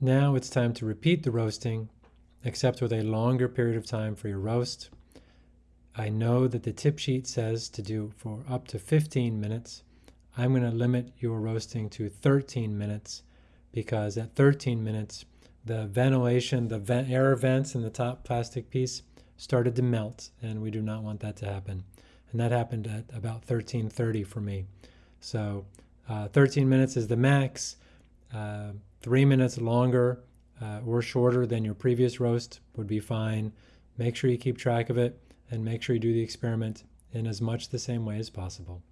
Now it's time to repeat the roasting, except with a longer period of time for your roast. I know that the tip sheet says to do for up to 15 minutes. I'm going to limit your roasting to 13 minutes because at 13 minutes, the ventilation, the vent, air vents in the top plastic piece started to melt, and we do not want that to happen. And that happened at about 13:30 for me. So uh, 13 minutes is the max. Uh, three minutes longer uh, or shorter than your previous roast would be fine. Make sure you keep track of it and make sure you do the experiment in as much the same way as possible.